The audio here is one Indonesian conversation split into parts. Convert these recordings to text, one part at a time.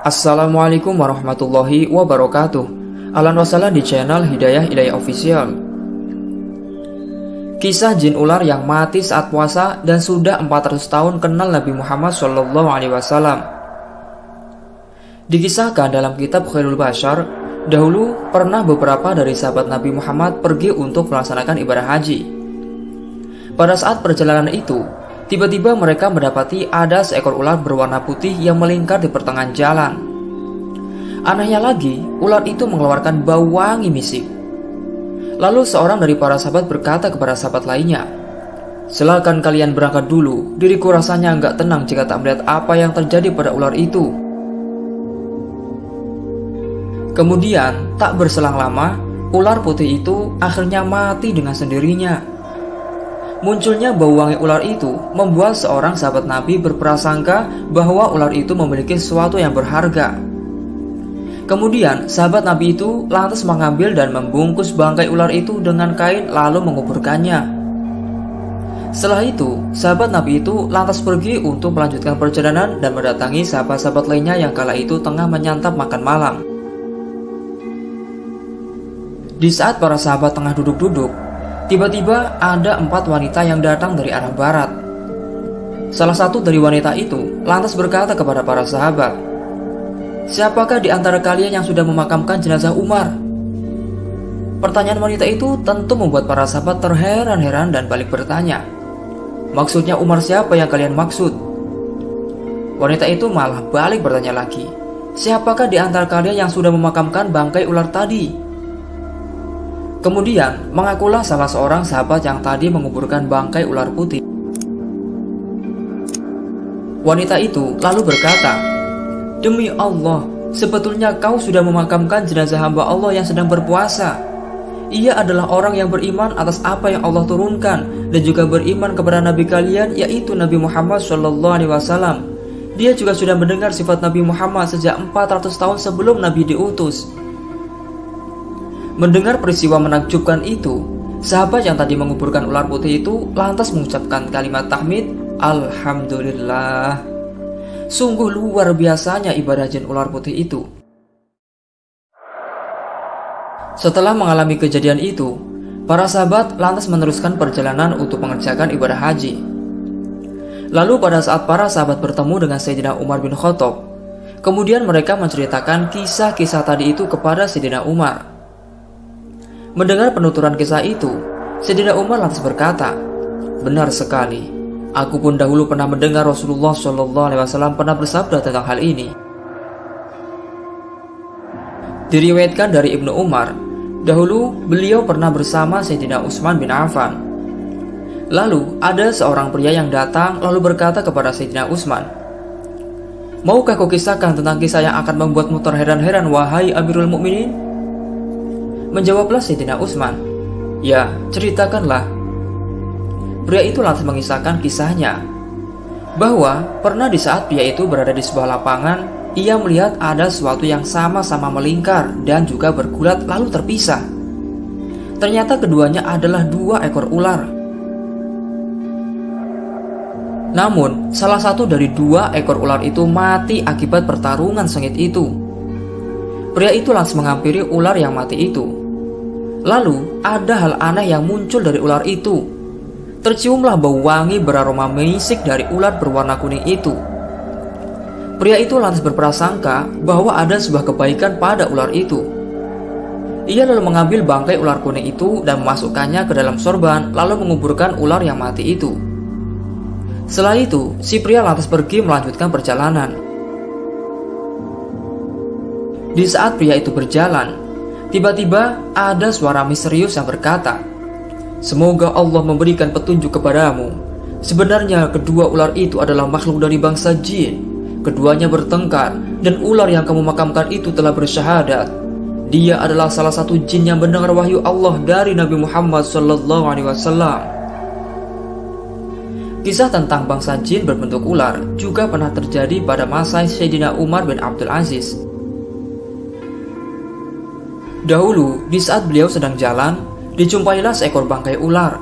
Assalamualaikum warahmatullahi wabarakatuh Alan di channel Hidayah Hidayah Official Kisah jin ular yang mati saat puasa dan sudah 400 tahun kenal Nabi Muhammad Shallallahu Alaihi Wasallam. Dikisahkan dalam kitab Khairul Bashar, dahulu pernah beberapa dari sahabat Nabi Muhammad pergi untuk melaksanakan ibadah haji. Pada saat perjalanan itu, tiba-tiba mereka mendapati ada seekor ular berwarna putih yang melingkar di pertengahan jalan. Anehnya lagi, ular itu mengeluarkan bau wangi misik. Lalu seorang dari para sahabat berkata kepada sahabat lainnya, Silakan kalian berangkat dulu, diriku rasanya nggak tenang jika tak melihat apa yang terjadi pada ular itu. Kemudian, tak berselang lama, ular putih itu akhirnya mati dengan sendirinya. Munculnya bau wangi ular itu membuat seorang sahabat Nabi berprasangka bahwa ular itu memiliki sesuatu yang berharga. Kemudian sahabat Nabi itu lantas mengambil dan membungkus bangkai ular itu dengan kain lalu menguburkannya. Setelah itu, sahabat Nabi itu lantas pergi untuk melanjutkan perjalanan dan mendatangi sahabat-sahabat lainnya yang kala itu tengah menyantap makan malam. Di saat para sahabat tengah duduk-duduk, tiba-tiba ada empat wanita yang datang dari arah barat. Salah satu dari wanita itu lantas berkata kepada para sahabat, Siapakah di antara kalian yang sudah memakamkan jenazah Umar? Pertanyaan wanita itu tentu membuat para sahabat terheran-heran dan balik bertanya. Maksudnya Umar siapa yang kalian maksud? Wanita itu malah balik bertanya lagi. Siapakah di antara kalian yang sudah memakamkan bangkai ular tadi? Kemudian, mengakulah salah seorang sahabat yang tadi menguburkan bangkai ular putih. Wanita itu lalu berkata, Demi Allah, sebetulnya kau sudah memakamkan jenazah hamba Allah yang sedang berpuasa. Ia adalah orang yang beriman atas apa yang Allah turunkan dan juga beriman kepada Nabi kalian yaitu Nabi Muhammad Wasallam. Dia juga sudah mendengar sifat Nabi Muhammad sejak 400 tahun sebelum Nabi diutus. Mendengar peristiwa menakjubkan itu, sahabat yang tadi menguburkan ular putih itu lantas mengucapkan kalimat tahmid, Alhamdulillah. Sungguh luar biasanya ibadah jin ular putih itu. Setelah mengalami kejadian itu, para sahabat lantas meneruskan perjalanan untuk mengerjakan ibadah haji. Lalu pada saat para sahabat bertemu dengan Sayyidina Umar bin Khattab, kemudian mereka menceritakan kisah-kisah tadi itu kepada Sayyidina Umar. Mendengar penuturan kisah itu, Sayyidina Umar lantas berkata, Benar sekali, Aku pun dahulu pernah mendengar Rasulullah Wasallam pernah bersabda tentang hal ini. Diriwayatkan dari Ibnu Umar, dahulu beliau pernah bersama Sayyidina Utsman bin Affan. Lalu ada seorang pria yang datang lalu berkata kepada Sayyidina Utsman, Maukah kau kisahkan tentang kisah yang akan membuatmu terheran-heran wahai Amirul Mukminin? Menjawablah Sayyidina Utsman, Ya, ceritakanlah Pria itu lantas mengisahkan kisahnya bahwa pernah di saat pria itu berada di sebuah lapangan, ia melihat ada sesuatu yang sama-sama melingkar dan juga bergulat lalu terpisah. Ternyata keduanya adalah dua ekor ular. Namun, salah satu dari dua ekor ular itu mati akibat pertarungan sengit itu. Pria itu langsung menghampiri ular yang mati itu. Lalu, ada hal aneh yang muncul dari ular itu Terciumlah bau wangi beraroma menisik dari ular berwarna kuning itu. Pria itu lantas berprasangka bahwa ada sebuah kebaikan pada ular itu. Ia lalu mengambil bangkai ular kuning itu dan memasukkannya ke dalam sorban lalu menguburkan ular yang mati itu. Setelah itu, si pria lantas pergi melanjutkan perjalanan. Di saat pria itu berjalan, tiba-tiba ada suara misterius yang berkata, Semoga Allah memberikan petunjuk kepadamu. Sebenarnya kedua ular itu adalah makhluk dari bangsa jin. Keduanya bertengkar dan ular yang kamu makamkan itu telah bersyahadat. Dia adalah salah satu jin yang mendengar wahyu Allah dari Nabi Muhammad wasallam. Kisah tentang bangsa jin berbentuk ular juga pernah terjadi pada masa Sayyidina Umar bin Abdul Aziz. Dahulu, di saat beliau sedang jalan, dijumpailah seekor bangkai ular.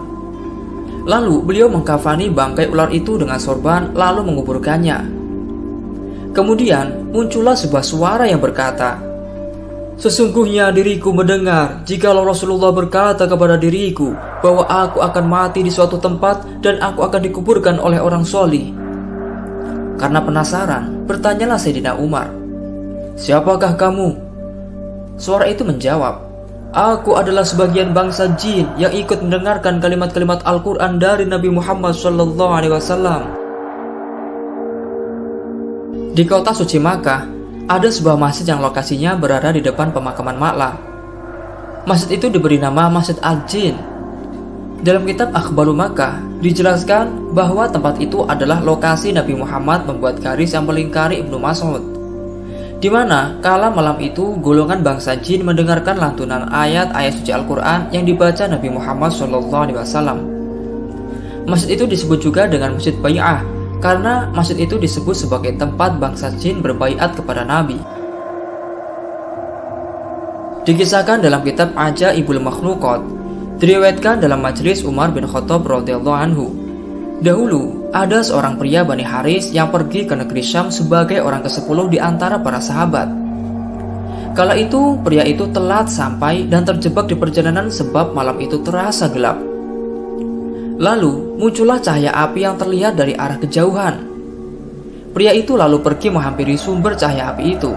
Lalu beliau mengkafani bangkai ular itu dengan sorban lalu menguburkannya. Kemudian muncullah sebuah suara yang berkata, Sesungguhnya diriku mendengar jikalau Rasulullah berkata kepada diriku bahwa aku akan mati di suatu tempat dan aku akan dikuburkan oleh orang soli. Karena penasaran, bertanyalah Sayyidina Umar, Siapakah kamu? Suara itu menjawab, Aku adalah sebagian bangsa jin yang ikut mendengarkan kalimat-kalimat Al-Quran dari Nabi Muhammad SAW. Di kota suci Makkah, ada sebuah masjid yang lokasinya berada di depan pemakaman Makla. Masjid itu diberi nama Masjid Al-Jin. Dalam kitab Akhbaru Makkah dijelaskan bahwa tempat itu adalah lokasi Nabi Muhammad membuat garis yang melingkari Ibnu Mas'ud. Di mana kala malam itu golongan bangsa jin mendengarkan lantunan ayat-ayat suci Al-Quran yang dibaca Nabi Muhammad SAW. Masjid itu disebut juga dengan Masjid Bay'ah karena masjid itu disebut sebagai tempat bangsa jin berbaiat kepada Nabi. Dikisahkan dalam kitab Aja Ibul Makhlukot, diriwayatkan dalam majelis Umar bin Khattab radhiyallahu anhu. Dahulu, ada seorang pria Bani Haris yang pergi ke negeri Syam sebagai orang ke-10 di antara para sahabat. Kala itu, pria itu telat sampai dan terjebak di perjalanan sebab malam itu terasa gelap. Lalu muncullah cahaya api yang terlihat dari arah kejauhan. Pria itu lalu pergi menghampiri sumber cahaya api itu.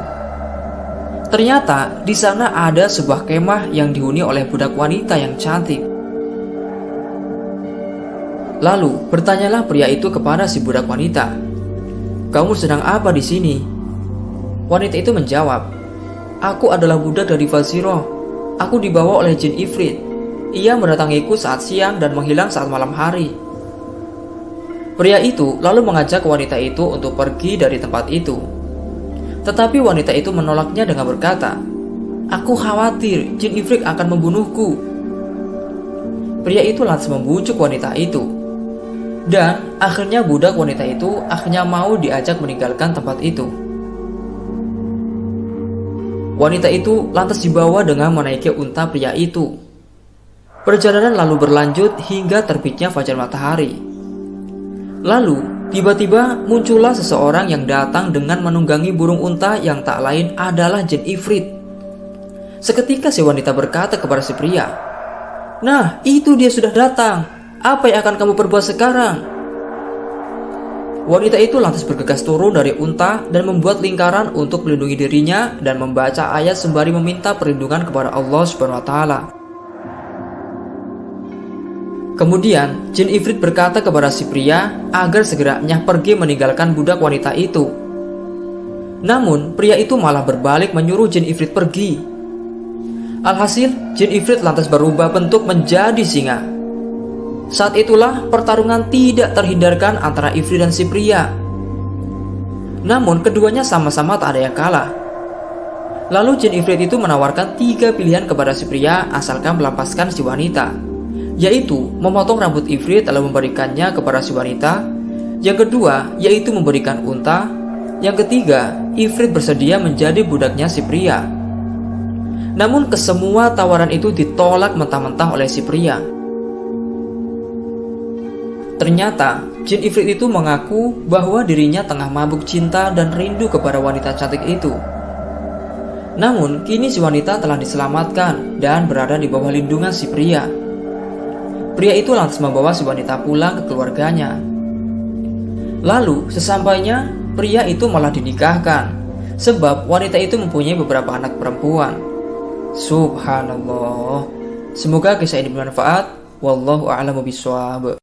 Ternyata di sana ada sebuah kemah yang dihuni oleh budak wanita yang cantik. Lalu bertanyalah pria itu kepada si budak wanita, "Kamu sedang apa di sini?" Wanita itu menjawab, "Aku adalah budak dari Faziro. Aku dibawa oleh jin Ifrit. Ia mendatangiku saat siang dan menghilang saat malam hari. Pria itu lalu mengajak wanita itu untuk pergi dari tempat itu. Tetapi wanita itu menolaknya dengan berkata, Aku khawatir jin ifrit akan membunuhku. Pria itu lantas membujuk wanita itu. Dan akhirnya budak wanita itu akhirnya mau diajak meninggalkan tempat itu. Wanita itu lantas dibawa dengan menaiki unta pria itu Perjalanan lalu berlanjut hingga terbitnya fajar matahari. Lalu, tiba-tiba muncullah seseorang yang datang dengan menunggangi burung unta yang tak lain adalah jin ifrit. Seketika si wanita berkata kepada si pria, Nah, itu dia sudah datang. Apa yang akan kamu perbuat sekarang? Wanita itu lantas bergegas turun dari unta dan membuat lingkaran untuk melindungi dirinya dan membaca ayat sembari meminta perlindungan kepada Allah Subhanahu wa taala. Kemudian, Jin Ifrit berkata kepada si pria agar segeranya pergi meninggalkan budak wanita itu. Namun, pria itu malah berbalik menyuruh Jin Ifrit pergi. Alhasil, Jin Ifrit lantas berubah bentuk menjadi singa. Saat itulah pertarungan tidak terhindarkan antara Ifrit dan si pria. Namun, keduanya sama-sama tak ada yang kalah. Lalu Jin Ifrit itu menawarkan tiga pilihan kepada si pria asalkan melepaskan si wanita yaitu memotong rambut Ifrit lalu memberikannya kepada si wanita. Yang kedua, yaitu memberikan unta. Yang ketiga, Ifrit bersedia menjadi budaknya si pria. Namun kesemua tawaran itu ditolak mentah-mentah oleh si pria. Ternyata, Jin Ifrit itu mengaku bahwa dirinya tengah mabuk cinta dan rindu kepada wanita cantik itu. Namun, kini si wanita telah diselamatkan dan berada di bawah lindungan si pria. Pria itu lantas membawa si wanita pulang ke keluarganya. Lalu, sesampainya, pria itu malah dinikahkan, sebab wanita itu mempunyai beberapa anak perempuan. Subhanallah. Semoga kisah ini bermanfaat. Wallahu a'lamu bishawab.